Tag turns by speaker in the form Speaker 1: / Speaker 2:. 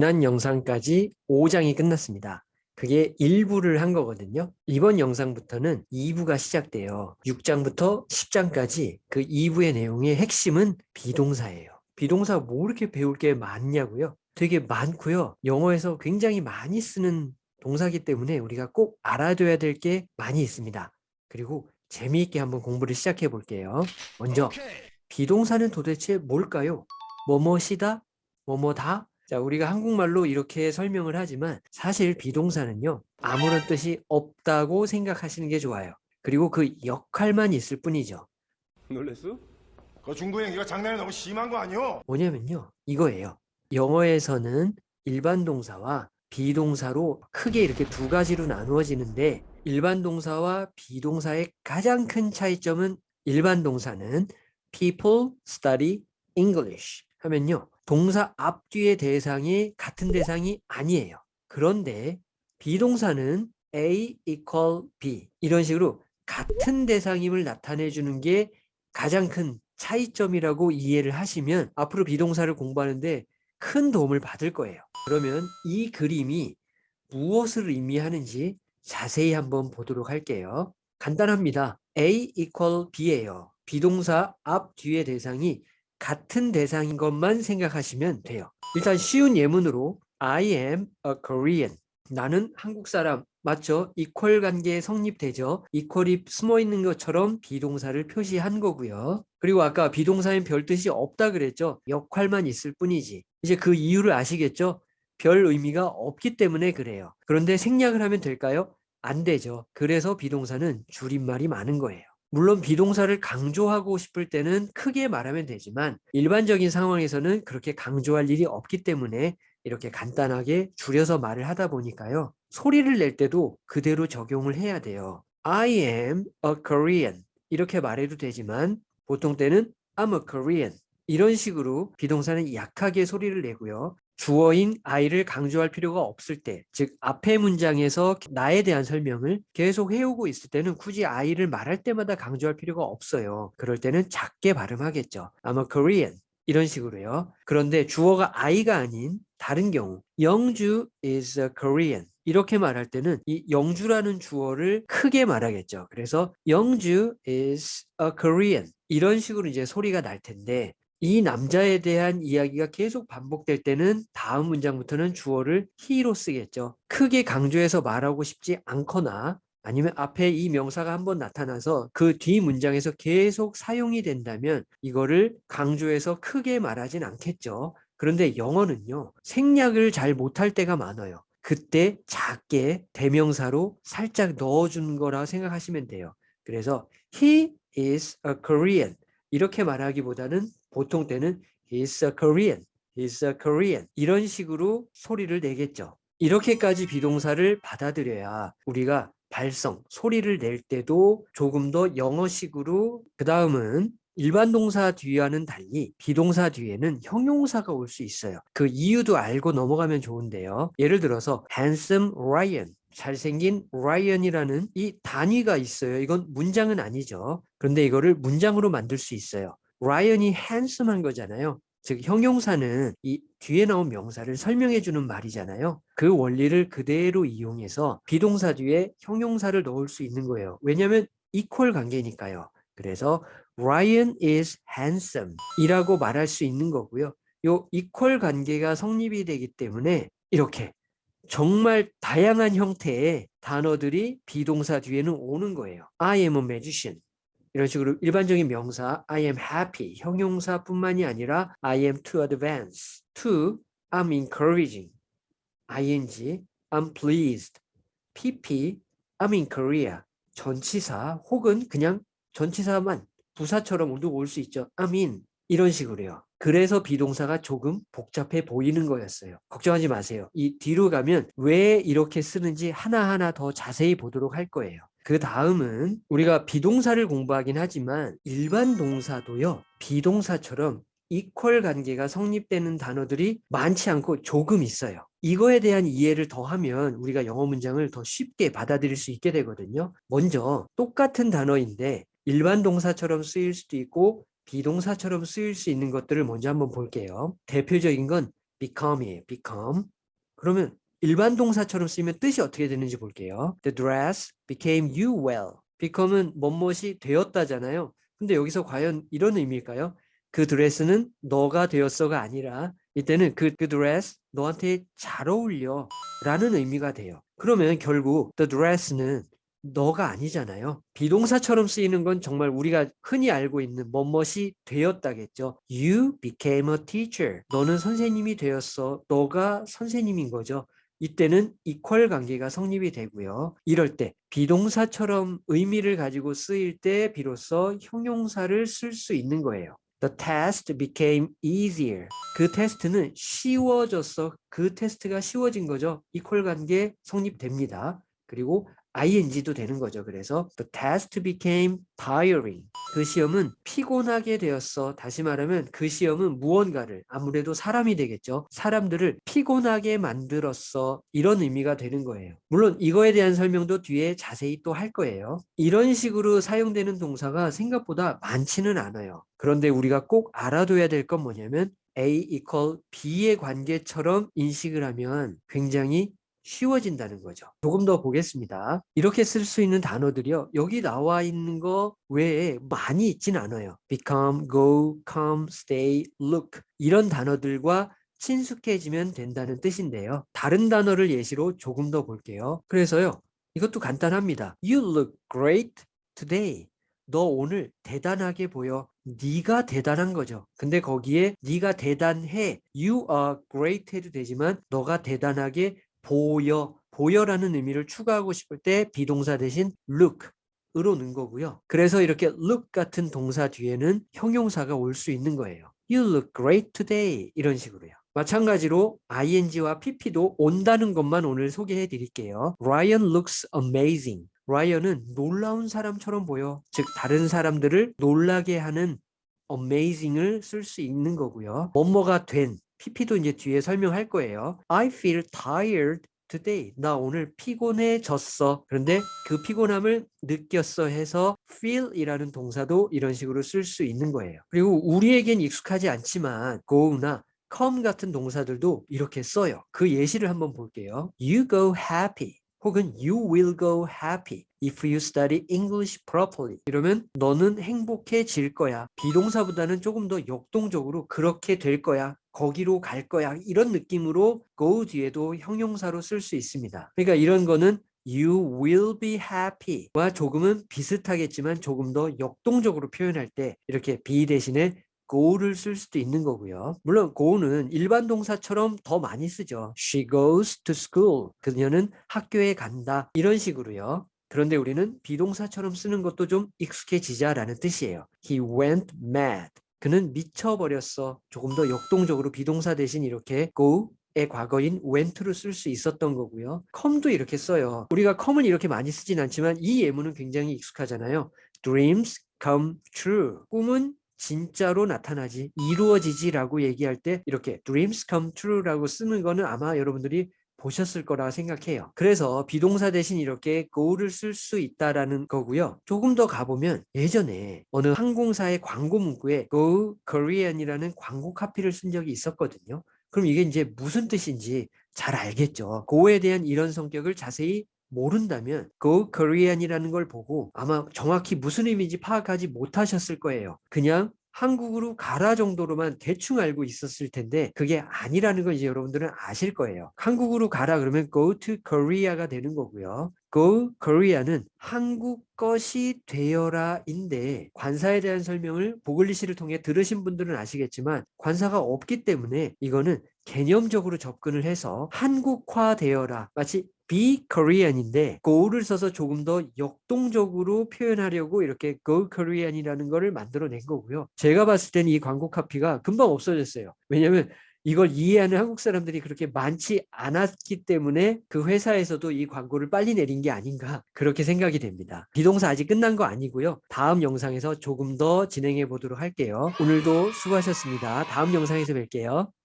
Speaker 1: 지난 영상까지 5장이 끝났습니다. 그게 1부를 한 거거든요. 이번 영상부터는 2부가 시작돼요. 6장부터 10장까지 그 2부의 내용의 핵심은 비동사예요. 비동사 뭐 이렇게 배울 게 많냐고요? 되게 많고요. 영어에서 굉장히 많이 쓰는 동사기 때문에 우리가 꼭 알아둬야 될 게 많이 있습니다. 그리고 재미있게 한번 공부를 시작해 볼게요. 먼저 비동사는 도대체 뭘까요? 뭐뭐시다? 뭐뭐다? 자, 우리가 한국말로 이렇게 설명을 하지만 사실 비동사는요. 아무런 뜻이 없다고 생각하시는 게 좋아요. 그리고 그 역할만 있을 뿐이죠.
Speaker 2: 놀랬어?
Speaker 3: 그 중도 행기가 장난이 너무 심한 거 아니오?
Speaker 1: 뭐냐면요. 이거예요. 영어에서는 일반 동사와 비동사로 크게 이렇게 두 가지로 나누어지는데 일반 동사와 비동사의 가장 큰 차이점은 일반 동사는 people study English 하면요. 동사 앞뒤의 대상이 같은 대상이 아니에요. 그런데 비동사는 A equal B 이런 식으로 같은 대상임을 나타내 주는 게 가장 큰 차이점이라고 이해를 하시면 앞으로 비동사를 공부하는데 큰 도움을 받을 거예요. 그러면 이 그림이 무엇을 의미하는지 자세히 한번 보도록 할게요. 간단합니다. A equal B예요. be동사 앞 뒤의 대상이 같은 대상인 것만 생각하시면 돼요. 일단 쉬운 예문으로 I am a Korean. 나는 한국 사람. 맞죠? equal 관계에 성립되죠. equal이 숨어 있는 것처럼 be동사를 표시한 거고요. 그리고 아까 be동사엔 별 뜻이 없다 그랬죠. 역할만 있을 뿐이지. 이제 그 이유를 아시겠죠? 별 의미가 없기 때문에 그래요. 그런데 생략을 하면 될까요? 안 되죠. 그래서 비동사는 줄임말이 많은 거예요. 물론 비동사를 강조하고 싶을 때는 크게 말하면 되지만 일반적인 상황에서는 그렇게 강조할 일이 없기 때문에 이렇게 간단하게 줄여서 말을 하다 보니까요. 소리를 낼 때도 그대로 적용을 해야 돼요. I am a Korean 이렇게 말해도 되지만 보통 때는 I'm a Korean 이런 식으로 비동사는 약하게 소리를 내고요. 주어인 I를 강조할 필요가 없을 때, 즉 앞의 문장에서 나에 대한 설명을 계속 해오고 있을 때는 굳이 I를 말할 때마다 강조할 필요가 없어요. 그럴 때는 작게 발음하겠죠. A Korean 이런 식으로요. 그런데 주어가 I가 아닌 다른 경우 영주 is a Korean 이렇게 말할 때는 이 영주라는 주어를 크게 말하겠죠. 그래서 영주 is a Korean 이런 식으로 이제 소리가 날 텐데 이 남자에 대한 이야기가 계속 반복될 때는 다음 문장부터는 주어를 he로 쓰겠죠. 크게 강조해서 말하고 싶지 않거나 아니면 앞에 이 명사가 한번 나타나서 그 뒤 문장에서 계속 사용이 된다면 이거를 강조해서 크게 말하진 않겠죠. 그런데 영어는요. 생략을 잘 못할 때가 많아요. 그때 작게 대명사로 살짝 넣어준 거라 생각하시면 돼요. 그래서 he is a Korean 이렇게 말하기보다는 보통 때는 he's a Korean, he's a Korean 이런 식으로 소리를 내겠죠. 이렇게까지 비동사를 받아들여야 우리가 발성, 소리를 낼 때도 조금 더 영어식으로 그 다음은 일반 동사 뒤와는 달리 비동사 뒤에는 형용사가 올 수 있어요. 그 이유도 알고 넘어가면 좋은데요. 예를 들어서 handsome Ryan 잘생긴 Ryan이라는 이 단위가 있어요. 이건 문장은 아니죠. 그런데 이거를 문장으로 만들 수 있어요. Ryan이 handsome한 거잖아요. 즉 형용사는 이 뒤에 나온 명사를 설명해 주는 말이잖아요. 그 원리를 그대로 이용해서 비동사 뒤에 형용사를 넣을 수 있는 거예요. 왜냐하면 equal 관계니까요. 그래서 Ryan is handsome 이라고 말할 수 있는 거고요. 요 equal 관계가 성립이 되기 때문에 이렇게 정말 다양한 형태의 단어들이 비동사 뒤에는 오는 거예요. I am a magician. 이런 식으로 일반적인 명사 I am happy 형용사뿐만이 아니라 I am too advanced, to I'm encouraging, ing I'm pleased, pp I'm in Korea 전치사 혹은 그냥 전치사만 부사처럼 올수 있죠. I'm in 이런 식으로요. 그래서 비동사가 조금 복잡해 보이는 거였어요. 걱정하지 마세요. 이 뒤로 가면 왜 이렇게 쓰는지 하나하나 더 자세히 보도록 할 거예요. 그 다음은 우리가 비동사를 공부하긴 하지만 일반 동사도요. 비동사처럼 이퀄 관계가 성립되는 단어들이 많지 않고 조금 있어요. 이거에 대한 이해를 더하면 우리가 영어 문장을 더 쉽게 받아들일 수 있게 되거든요. 먼저 똑같은 단어인데 일반 동사처럼 쓰일 수도 있고 비동사처럼 쓰일 수 있는 것들을 먼저 한번 볼게요. 대표적인 건 become이에요. become. 그러면 일반 동사처럼 쓰이면 뜻이 어떻게 되는지 볼게요. The dress became you well. become은 뭐뭇이 되었다잖아요. 근데 여기서 과연 이런 의미일까요? 그 드레스는 너가 되었어가 아니라 이때는 그, 그 드레스 너한테 잘 어울려 라는 의미가 돼요. 그러면 결국 the dress는 너가 아니잖아요. 비동사처럼 쓰이는 건 정말 우리가 흔히 알고 있는 뭐뭇이 되었다겠죠. You became a teacher. 너는 선생님이 되었어. 너가 선생님인 거죠. 이때는 equal 관계가 성립이 되고요. 이럴 때 비동사처럼 의미를 가지고 쓰일 때 비로소 형용사를 쓸 수 있는 거예요. The test became easier. 그 테스트는 쉬워졌어. 그 테스트가 쉬워진 거죠. equal 관계 성립됩니다. 그리고 ing도 되는 거죠. 그래서 the test became tiring. 그 시험은 피곤하게 되었어. 다시 말하면 그 시험은 무언가를 아무래도 사람이 되겠죠. 사람들을 피곤하게 만들었어. 이런 의미가 되는 거예요. 물론 이거에 대한 설명도 뒤에 자세히 또 할 거예요. 이런 식으로 사용되는 동사가 생각보다 많지는 않아요. 그런데 우리가 꼭 알아둬야 될 건 뭐냐면 A equal B의 관계처럼 인식을 하면 굉장히 쉬워진다는 거죠. 조금 더 보겠습니다. 이렇게 쓸 수 있는 단어들이요. 여기 나와 있는 거 외에 많이 있진 않아요. become, go, come, stay, look 이런 단어들과 친숙해지면 된다는 뜻인데요. 다른 단어를 예시로 조금 더 볼게요. 그래서요. 이것도 간단합니다. You look great today. 너 오늘 대단하게 보여. 네가 대단한 거죠. 근데 거기에 네가 대단해. You are great 해도 되지만 너가 대단하게 보여, 보여라는 의미를 추가하고 싶을 때 비동사 대신 look 으로 넣은 거고요. 그래서 이렇게 look 같은 동사 뒤에는 형용사가 올 수 있는 거예요. You look great today 이런 식으로요. 마찬가지로 ing와 pp도 온다는 것만 오늘 소개해 드릴게요. Ryan looks amazing. 라이언은 놀라운 사람처럼 보여. 즉 다른 사람들을 놀라게 하는 amazing을 쓸 수 있는 거고요. 뭐뭐가 된 pp도 이제 뒤에 설명할 거예요. I feel tired today. 나 오늘 피곤해졌어. 그런데 그 피곤함을 느꼈어 해서 feel이라는 동사도 이런 식으로 쓸 수 있는 거예요. 그리고 우리에겐 익숙하지 않지만 go나 come 같은 동사들도 이렇게 써요. 그 예시를 한번 볼게요. You go happy. 혹은 you will go happy if you study English properly. 이러면 너는 행복해질 거야. 비동사보다는 조금 더 역동적으로 그렇게 될 거야. 거기로 갈 거야. 이런 느낌으로 go 뒤에도 형용사로 쓸 수 있습니다. 그러니까 이런 거는 you will be happy와 조금은 비슷하겠지만 조금 더 역동적으로 표현할 때 이렇게 be 대신에 go를 쓸 수도 있는 거고요. 물론 go는 일반 동사처럼 더 많이 쓰죠. She goes to school. 그녀는 학교에 간다. 이런 식으로요. 그런데 우리는 비동사처럼 쓰는 것도 좀 익숙해지자라는 뜻이에요. He went mad. 그는 미쳐버렸어. 조금 더 역동적으로 비동사 대신 이렇게 go 의 과거인 went를 쓸수 있었던 거고요. come도 이렇게 써요. 우리가 come을 이렇게 많이 쓰진 않지만 이 예문은 굉장히 익숙하잖아요. dreams come true. 꿈은 진짜로 나타나지 이루어지지 라고 얘기할 때 이렇게 dreams come true라고 쓰는 거는 아마 여러분들이 보셨을 거라 생각해요. 그래서 비동사 대신 이렇게 go를 쓸 수 있다라는 거고요. 조금 더 가보면 예전에 어느 항공사의 광고 문구에 go Korean이라는 광고 카피를 쓴 적이 있었거든요. 그럼 이게 이제 무슨 뜻인지 잘 알겠죠. go에 대한 이런 성격을 자세히 모른다면 go Korean이라는 걸 보고 아마 정확히 무슨 의미인지 파악하지 못하셨을 거예요. 그냥 한국으로 가라 정도로만 대충 알고 있었을 텐데 그게 아니라는 걸 이제 여러분들은 아실 거예요. 한국으로 가라 그러면 go to Korea가 되는 거고요. go Korea는 한국 것이 되어라 인데 관사에 대한 설명을 보글리시를 통해 들으신 분들은 아시겠지만 관사가 없기 때문에 이거는 개념적으로 접근을 해서 한국화 되어라 마치 be Korean인데 go를 써서 조금 더 역동적으로 표현하려고 이렇게 go Korean이라는 거를 만들어낸 거고요. 제가 봤을 때는 이 광고 카피가 금방 없어졌어요. 왜냐하면 이걸 이해하는 한국 사람들이 그렇게 많지 않았기 때문에 그 회사에서도 이 광고를 빨리 내린 게 아닌가 그렇게 생각이 됩니다. 비동사 아직 끝난 거 아니고요. 다음 영상에서 조금 더 진행해 보도록 할게요. 오늘도 수고하셨습니다. 다음 영상에서 뵐게요.